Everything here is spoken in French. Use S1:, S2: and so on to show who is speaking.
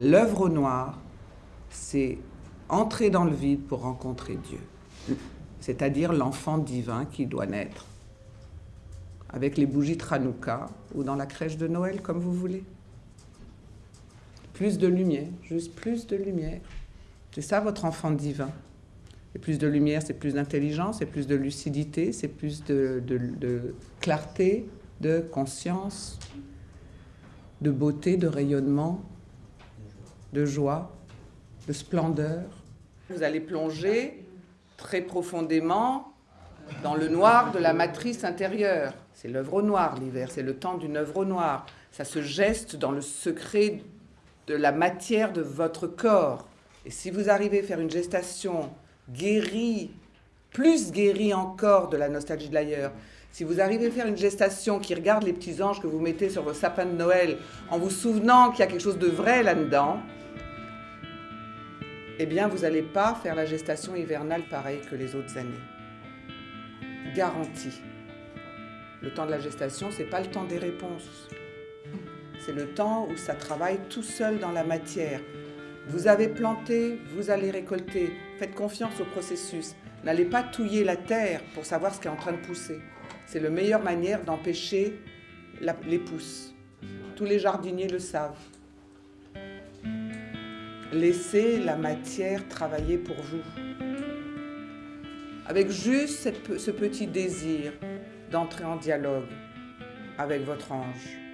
S1: L'œuvre au noir, c'est entrer dans le vide pour rencontrer Dieu, c'est-à-dire l'enfant divin qui doit naître, avec les bougies Tranouka ou dans la crèche de Noël, comme vous voulez. Plus de lumière, juste plus de lumière. C'est ça votre enfant divin. Et plus de lumière, c'est plus d'intelligence, c'est plus de lucidité, c'est plus de, de, clarté, de conscience, de beauté, de rayonnement, de joie, de splendeur. Vous allez plonger très profondément dans le noir de la matrice intérieure. C'est l'œuvre au noir l'hiver, c'est le temps d'une œuvre au noir. Ça se geste dans le secret de la matière de votre corps. Et si vous arrivez à faire une gestation guérie, plus guérie encore de la nostalgie de l'ailleurs, si vous arrivez à faire une gestation qui regarde les petits anges que vous mettez sur vos sapins de Noël en vous souvenant qu'il y a quelque chose de vrai là-dedans, eh bien, vous n'allez pas faire la gestation hivernale pareil que les autres années. Garantie. Le temps de la gestation, c'est pas le temps des réponses. C'est le temps où ça travaille tout seul dans la matière. Vous avez planté, vous allez récolter. Faites confiance au processus. N'allez pas touiller la terre pour savoir ce qui est en train de pousser. C'est la meilleure manière d'empêcher les pousses. Tous les jardiniers le savent. Laissez la matière travailler pour vous. Avec juste ce petit désir d'entrer en dialogue avec votre ange.